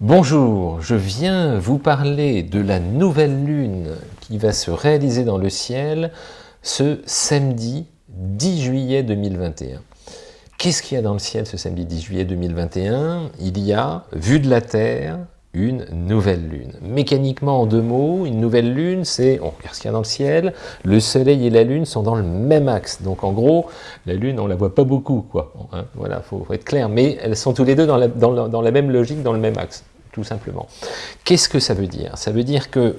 Bonjour, je viens vous parler de la nouvelle lune qui va se réaliser dans le ciel ce samedi 10 juillet 2021. Qu'est-ce qu'il y a dans le ciel ce samedi 10 juillet 2021 Il y a, vu de la Terre, une nouvelle lune. Mécaniquement, en deux mots, une nouvelle lune, c'est, on regarde ce qu'il y a dans le ciel, le soleil et la lune sont dans le même axe. Donc en gros, la lune, on la voit pas beaucoup, quoi. Hein, voilà, faut, faut, être clair. Mais elles sont tous les deux dans la, dans, dans la même logique, dans le même axe tout simplement. Qu'est-ce que ça veut dire? Ça veut dire que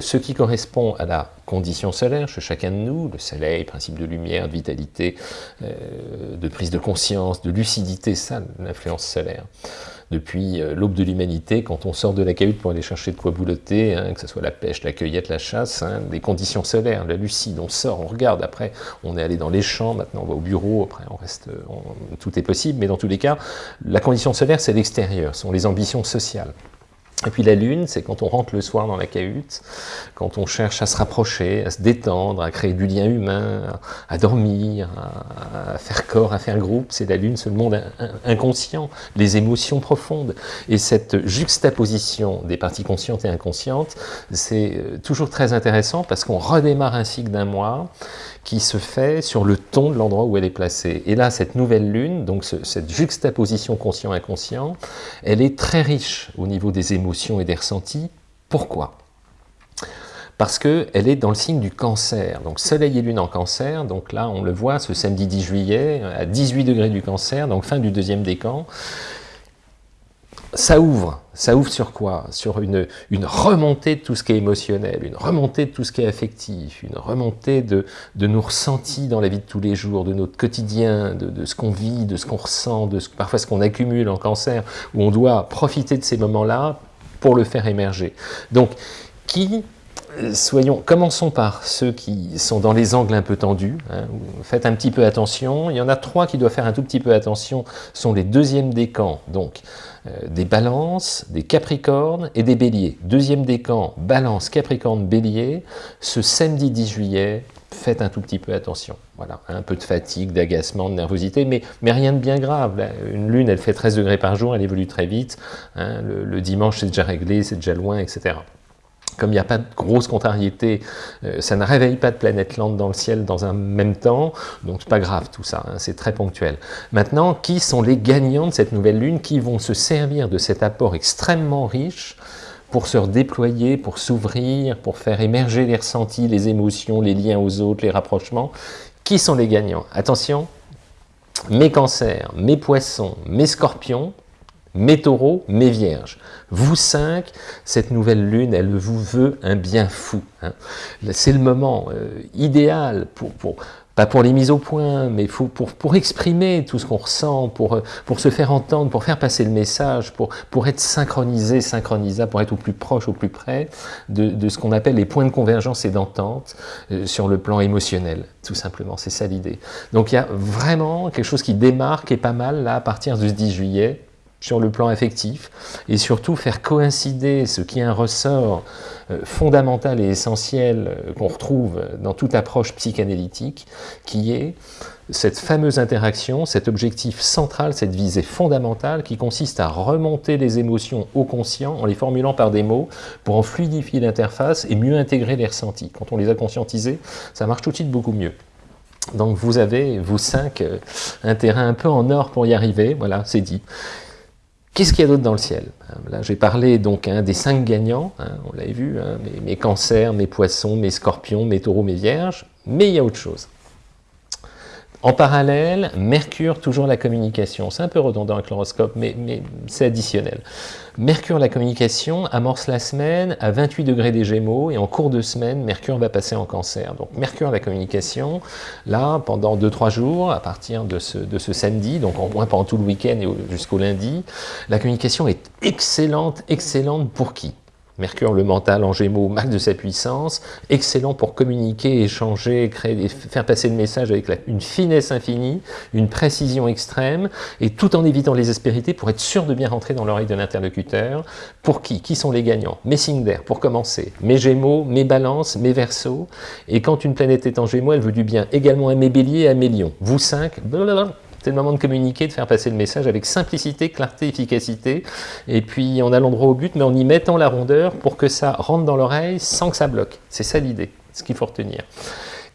ce qui correspond à la condition solaire chez chacun de nous, le soleil, principe de lumière, de vitalité, euh, de prise de conscience, de lucidité, ça, l'influence solaire depuis euh, l'aube de l'humanité, quand on sort de la cahute pour aller chercher de quoi boulotter, hein, que ce soit la pêche, la cueillette, la chasse, hein, des conditions solaires, la lucide, on sort, on regarde, après on est allé dans les champs, maintenant on va au bureau, après on reste, tout est possible, mais dans tous les cas, la condition solaire c'est l'extérieur, ce sont les ambitions sociales. Et puis la lune, c'est quand on rentre le soir dans la cahute, quand on cherche à se rapprocher, à se détendre, à créer du lien humain, à dormir, à, faire corps, à faire groupe, c'est la lune, c'est le monde inconscient, les émotions profondes. Et cette juxtaposition des parties conscientes et inconscientes, c'est euh, toujours très intéressant parce qu'on redémarre un cycle d'un mois qui se fait sur le ton de l'endroit où elle est placée. Et là, cette nouvelle lune, donc cette juxtaposition conscient-inconscient, elle est très riche au niveau des émotions et des ressentis. Pourquoi? Parce qu'elle est dans le signe du cancer. Donc soleil et lune en cancer, donc là on le voit ce samedi 10 juillet, à 18 degrés du cancer, donc fin du deuxième décan ça ouvre. Ça ouvre sur quoi? Sur une, remontée de tout ce qui est émotionnel, une remontée de tout ce qui est affectif, une remontée de, nos ressentis dans la vie de tous les jours, de notre quotidien, de, ce qu'on vit, de ce qu'on ressent, de parfois ce qu'on accumule en cancer, où on doit profiter de ces moments-là pour le faire émerger. Donc, qui soyons, commençons par ceux qui sont dans les angles un peu tendus. Hein, faites un petit peu attention. Il y en a trois qui doivent faire un tout petit peu attention. Sont les deuxièmes décans, donc euh, des balances, des capricornes et des béliers. Deuxième décan, balance, capricorne, bélier. Ce samedi 10 juillet, faites un tout petit peu attention. Voilà, un peu de fatigue, d'agacement, de nervosité, mais, mais rien de bien grave. Une lune, elle fait 13 degrés par jour, elle évolue très vite. Hein, le, dimanche, c'est déjà réglé, c'est déjà loin, etc. Comme il n'y a pas de grosse contrariété, euh, ça ne réveille pas de planète lente dans le ciel dans un même temps, donc c'est pas grave tout ça, hein, c'est très ponctuel. Maintenant, qui sont les gagnants de cette nouvelle lune qui vont se servir de cet apport extrêmement riche pour se redéployer, pour s'ouvrir, pour faire émerger les ressentis, les émotions, les liens aux autres, les rapprochements Qui sont les gagnants? Attention, mes cancers, mes poissons, mes scorpions, mes taureaux, mes vierges. Vous cinq, cette nouvelle lune, elle vous veut un bien fou. Hein. C'est le moment euh, idéal pour, pour, pas pour les mises au point, mais pour, pour exprimer tout ce qu'on ressent, pour, pour se faire entendre, pour faire passer le message, pour, pour être synchronisé, synchronisable, pour être au plus proche, au plus près de, de ce qu'on appelle les points de convergence et d'entente euh, sur le plan émotionnel, tout simplement, c'est ça l'idée. Donc il y a vraiment quelque chose qui démarque et pas mal là à partir du 10 juillet, sur le plan affectif, et surtout faire coïncider ce qui est un ressort euh, fondamental et essentiel euh, qu'on retrouve dans toute approche psychanalytique, qui est cette fameuse interaction, cet objectif central, cette visée fondamentale qui consiste à remonter les émotions au conscient en les formulant par des mots pour en fluidifier l'interface et mieux intégrer les ressentis. Quand on les a conscientisés, ça marche tout de suite beaucoup mieux. Donc vous avez, vous cinq, euh, un terrain un peu en or pour y arriver, voilà, c'est dit. Qu'est-ce qu'il y a d'autre dans le ciel Là, j'ai parlé donc hein, des cinq gagnants, hein, on l'avait vu, hein, mes, cancers, mes poissons, mes scorpions, mes taureaux, mes vierges, mais il y a autre chose. En parallèle, Mercure, toujours la communication. C'est un peu redondant avec l'horoscope, mais, mais c'est additionnel. Mercure, la communication, amorce la semaine à 28 degrés des Gémeaux, et en cours de semaine, Mercure va passer en cancer. Donc Mercure, la communication, là, pendant 2-3 jours, à partir de ce, de ce samedi, donc au moins pendant tout le week-end et jusqu'au lundi, la communication est excellente, excellente pour qui? Mercure, le mental en gémeaux, max de sa puissance, excellent pour communiquer, échanger, créer, faire passer le message avec une finesse infinie, une précision extrême, et tout en évitant les aspérités pour être sûr de bien rentrer dans l'oreille de l'interlocuteur. Pour qui? Qui sont les gagnants? Mes signes d'air, pour commencer. Mes gémeaux, mes balances, mes versos. Et quand une planète est en gémeaux, elle veut du bien également à mes béliers et à mes lions. Vous cinq, C'est le moment de communiquer, de faire passer le message avec simplicité, clarté, efficacité, et puis en allant droit au but, mais en y mettant la rondeur pour que ça rentre dans l'oreille sans que ça bloque. C'est ça l'idée, ce qu'il faut retenir.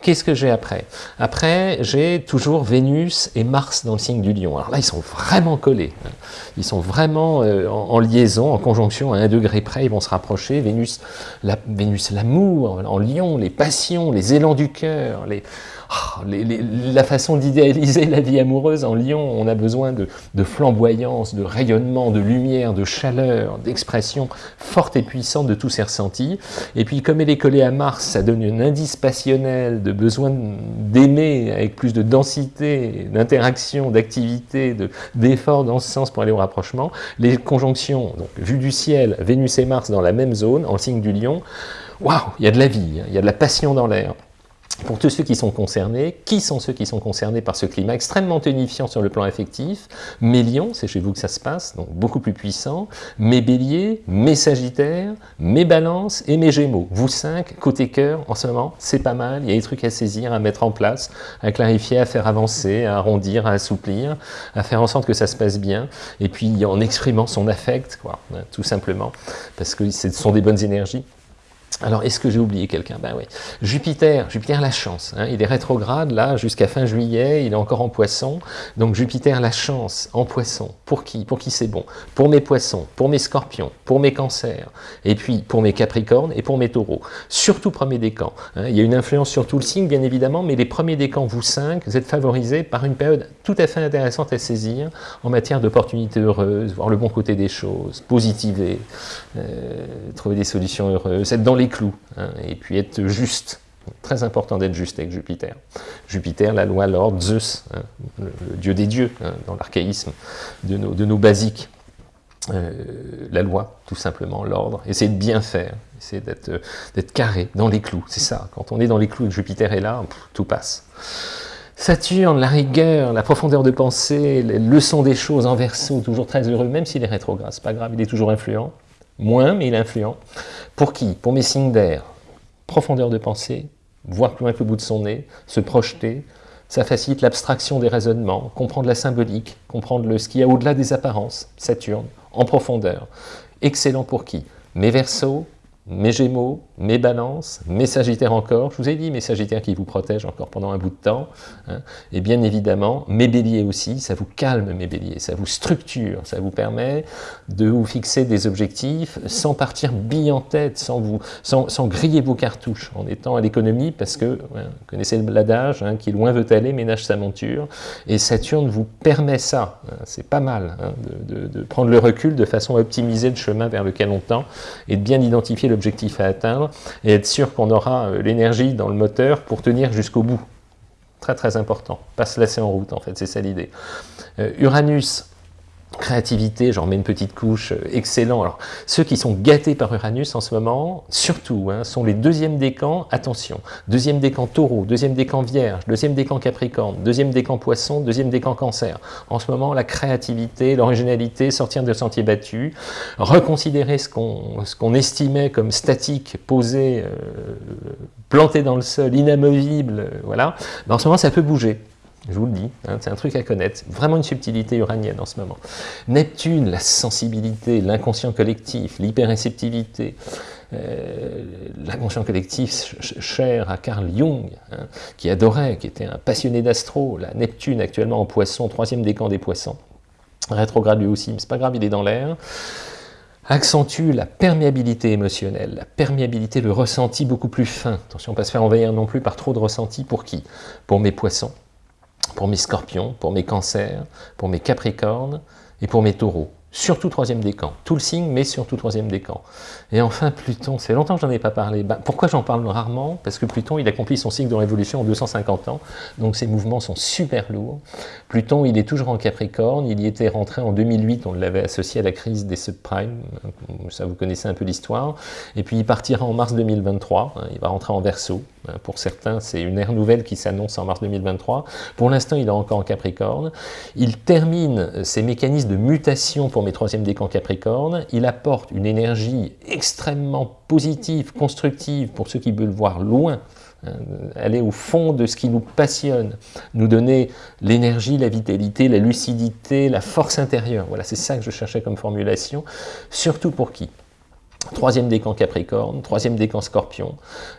Qu'est-ce que j'ai après? Après, j'ai toujours Vénus et Mars dans le signe du lion. Alors là, ils sont vraiment collés. Ils sont vraiment euh, en, liaison, en conjonction, à un degré près, ils vont se rapprocher. Vénus, l'amour, en lion, les passions, les élans du cœur, les... Ah, la façon d'idéaliser la vie amoureuse en Lyon, on a besoin de, flamboyance, de rayonnement, de lumière, de chaleur, d'expression forte et puissante de tous ces ressentis. Et puis comme elle est collée à Mars, ça donne un indice passionnel de besoin d'aimer avec plus de densité, d'interaction, d'activité, d'effort dans ce sens pour aller au rapprochement. Les conjonctions, donc vue du ciel, Vénus et Mars dans la même zone, en signe du lion, waouh, il y a de la vie, il y a de la passion dans l'air pour tous ceux qui sont concernés, qui sont ceux qui sont concernés par ce climat extrêmement tonifiant sur le plan affectif? Mes lions, c'est chez vous que ça se passe, donc beaucoup plus puissant, mes béliers, mes sagittaires, mes balances et mes gémeaux. Vous cinq, côté cœur, en ce moment, c'est pas mal, il y a des trucs à saisir, à mettre en place, à clarifier, à faire avancer, à arrondir, à assouplir, à faire en sorte que ça se passe bien, et puis en exprimant son affect, quoi, hein, tout simplement, parce que ce sont des bonnes énergies. Alors, est-ce que j'ai oublié quelqu'un? Ben oui. Jupiter, Jupiter la chance. Hein. il est rétrograde, là, jusqu'à fin juillet, il est encore en poisson. Donc, Jupiter la chance, en poisson. Pour qui? Pour qui c'est bon? Pour mes poissons, pour mes scorpions, pour mes cancers, et puis pour mes capricornes et pour mes taureaux. Surtout premier décan. Hein. il y a une influence sur tout le signe, bien évidemment, mais les premiers décans, vous cinq, vous êtes favorisés par une période tout à fait intéressante à saisir en matière d'opportunités heureuses, voir le bon côté des choses, positiver, euh, trouver des solutions heureuses, être dans les clous, hein, et puis être juste. Très important d'être juste avec Jupiter. Jupiter, la loi, l'ordre, Zeus, hein, le, dieu des dieux, hein, dans l'archaïsme de nos, de basiques. Euh, la loi, tout simplement, l'ordre, essayer de bien faire, essayer d'être carré, dans les clous, c'est ça. Quand on est dans les clous et Jupiter est là, tout passe. Saturne, la rigueur, la profondeur de pensée, les leçons des choses en verso, toujours très heureux, même s'il est rétrograde, c'est pas grave, il est toujours influent. Moins, mais il est influent. Pour qui? Pour mes signes d'air. Profondeur de pensée, voir plus loin que le bout de son nez, se projeter, ça facilite l'abstraction des raisonnements, comprendre la symbolique, comprendre le, ce qu'il y a au-delà des apparences, Saturne, en profondeur. Excellent pour qui? Mes versos, mes Gémeaux, mes Balances, mes Sagittaires encore, je vous ai dit mes Sagittaires qui vous protègent encore pendant un bout de temps, hein. et bien évidemment mes Béliers aussi, ça vous calme mes Béliers, ça vous structure, ça vous permet de vous fixer des objectifs sans partir bille en tête, sans, vous, sans, griller vos cartouches, en étant à l'économie, parce que, vous connaissez l'adage, hein, qui loin veut aller ménage sa monture, et Saturne vous permet ça. C'est pas mal de, de prendre le recul de façon à optimiser le chemin vers lequel on tend, et de bien identifier l'objectif à atteindre, et être sûr qu'on aura euh, l'énergie dans le moteur pour tenir jusqu'au bout. Très très important, pas se laisser en route en fait, c'est ça l'idée. Euh, Uranus, créativité, j'en mets une petite couche, euh, excellent. Alors, ceux qui sont gâtés par Uranus en ce moment, surtout, hein, sont les deuxièmes décans, attention, deuxième décan taureau, deuxième décan vierge, deuxième décan capricorne, deuxième décan poisson, deuxième décan cancer. En ce moment, la créativité, l'originalité, sortir de sentiers battus, reconsidérer ce qu'on estimait comme statique, posé, euh, planté dans le sol, inamovible, euh, voilà, ben, en ce moment, ça peut bouger. Je vous le dis, hein, c'est un truc à connaître. Vraiment une subtilité uranienne en ce moment. Neptune, la sensibilité, l'inconscient collectif, l'hyperréceptivité, euh, l'inconscient collectif cher à Carl Jung, hein, qui adorait, qui était un passionné d'astro. La Neptune actuellement en poisson, troisième décan des poissons. Rétrograde lui aussi, mais c'est pas grave, il est dans l'air accentue la perméabilité émotionnelle, la perméabilité, le ressenti beaucoup plus fin. Attention, pas se faire envahir non plus par trop de ressenti. Pour qui? Pour mes poissons, pour mes scorpions, pour mes cancers, pour mes capricornes et pour mes taureaux. Surtout troisième décan. Tout le signe, mais surtout troisième décan. Et enfin, Pluton, c'est longtemps que j'en ai pas parlé. Bah, pourquoi j'en parle rarement? Parce que Pluton, il accomplit son cycle de révolution en 250 ans, donc ses mouvements sont super lourds. Pluton, il est toujours en Capricorne, il y était rentré en 2008, on l'avait associé à la crise des subprimes, ça vous connaissez un peu l'histoire, et puis il partira en mars 2023, hein, il va rentrer en Verseau. Hein, pour certains, c'est une ère nouvelle qui s'annonce en mars 2023. Pour l'instant, il est encore en Capricorne. Il termine ses mécanismes de mutation mes troisième décans Capricorne. Il apporte une énergie extrêmement positive, constructive, pour ceux qui veulent voir loin, Hein, aller au fond de ce qui nous passionne, nous donner l'énergie, la vitalité, la lucidité, la force intérieure. Voilà, c'est ça que je cherchais comme formulation. Surtout pour qui? Troisième décan Capricorne, troisième décan Scorpion,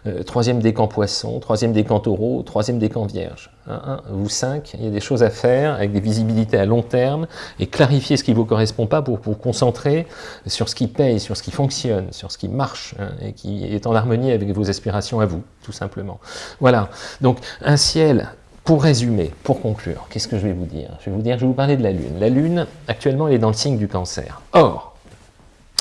euh, troisième décan Poisson, troisième décan Taureau, troisième décan Vierge. vous cinq, il y a des choses à faire avec des visibilités à long terme et clarifier ce qui ne vous correspond pas pour vous concentrer sur ce qui paye, sur ce qui fonctionne, sur ce qui marche hein, et qui est en harmonie avec vos aspirations à vous, tout simplement. Voilà, donc un ciel pour résumer, pour conclure, qu'est-ce que je vais vous dire? Je vais vous dire, je vais vous parler de la Lune. La Lune, actuellement, elle est dans le signe du cancer. Or,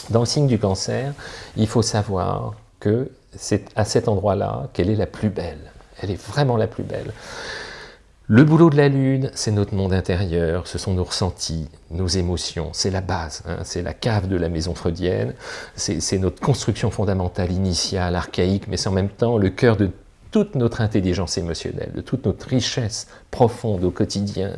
dans le signe du cancer, il faut savoir que c'est à cet endroit-là qu'elle est la plus belle. Elle est vraiment la plus belle. Le boulot de la Lune, c'est notre monde intérieur, ce sont nos ressentis, nos émotions, c'est la base, hein. c'est la cave de la maison freudienne, c'est notre construction fondamentale initiale, archaïque, mais c'est en même temps le cœur de toute notre intelligence émotionnelle, de toute notre richesse profonde au quotidien,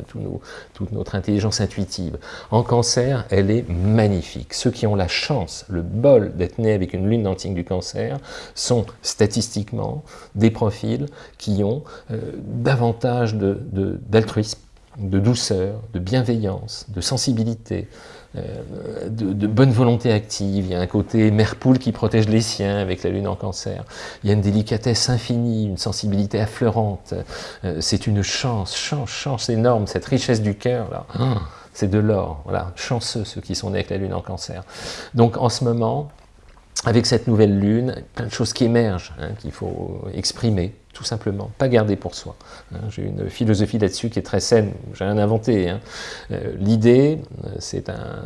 toute notre intelligence intuitive. En cancer, elle est magnifique. Ceux qui ont la chance, le bol d'être nés avec une lune d'antique du cancer sont statistiquement des profils qui ont euh, davantage d'altruisme, de douceur, de bienveillance, de sensibilité, euh, de, bonne volonté active, il y a un côté mère poule qui protège les siens avec la lune en cancer, il y a une délicatesse infinie, une sensibilité affleurante, euh, c'est une chance, chance, chance énorme, cette richesse du cœur là, ah, c'est de l'or, voilà, chanceux ceux qui sont nés avec la lune en cancer. Donc en ce moment, avec cette nouvelle lune, plein de choses qui émergent, hein, qu'il faut exprimer, tout simplement, pas garder pour soi. Hein. J'ai une philosophie là-dessus qui est très saine, j'ai rien inventé. Hein. Euh, l'idée, euh, c'est un,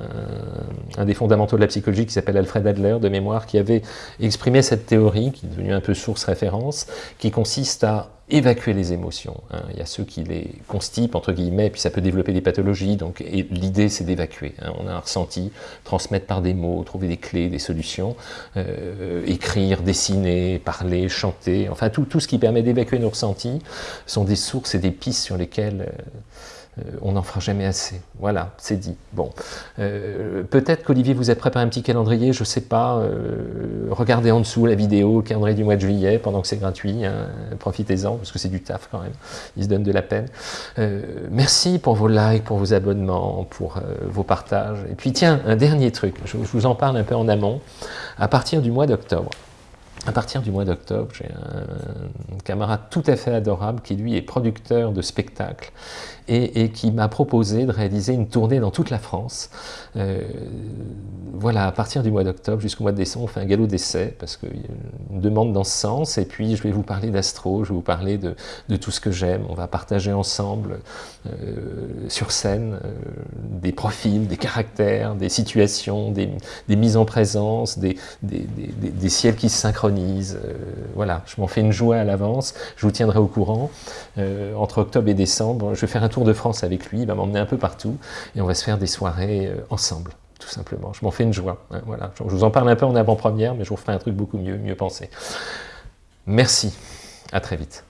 un, des fondamentaux de la psychologie qui s'appelle Alfred Adler, de mémoire, qui avait exprimé cette théorie, qui est devenue un peu source référence, qui consiste à évacuer les émotions. Hein. Il y a ceux qui les constipent, entre guillemets, puis ça peut développer des pathologies, donc l'idée c'est d'évacuer. Hein. On a un ressenti, transmettre par des mots, trouver des clés, des solutions, euh, écrire, dessiner, parler, chanter, enfin tout, tout ce qui permet d'évacuer nos ressentis sont des sources et des pistes sur lesquelles... Euh, on n'en fera jamais assez. Voilà, c'est dit. Bon, euh, peut-être qu'Olivier vous a préparé un petit calendrier, je ne sais pas. Euh, regardez en dessous la vidéo, le calendrier du mois de juillet, pendant que c'est gratuit. Hein, profitez-en, parce que c'est du taf quand même. Il se donne de la peine. merci pour vos likes, pour vos abonnements, pour vos partages. Et puis tiens, un dernier truc, je vous en parle un peu en amont. À partir du mois d'octobre, à partir du mois d'octobre, j'ai un camarade tout à fait adorable qui lui est producteur de spectacles et, qui m'a proposé de réaliser une tournée dans toute la France. Euh, voilà, à partir du mois d'octobre jusqu'au mois de décembre, on fait un galop d'essai parce qu'il y a une demande dans ce sens. Et puis, je vais vous parler d'astro, je vais vous parler de, tout ce que j'aime. On va partager ensemble euh, sur scène euh, des profils, des caractères, des situations, des, mises en présence, des, des, ciels qui se synchronisent. Voilà, je m'en fais une joie à l'avance. Je vous tiendrai au courant. entre octobre et décembre, je vais faire un tour de France avec lui. Il va m'emmener un peu partout et on va se faire des soirées ensemble tout simplement. Je m'en fais une joie. Hein, voilà. Je vous en parle un peu en avant-première, mais je vous ferai un truc beaucoup mieux, mieux pensé. Merci. À très vite.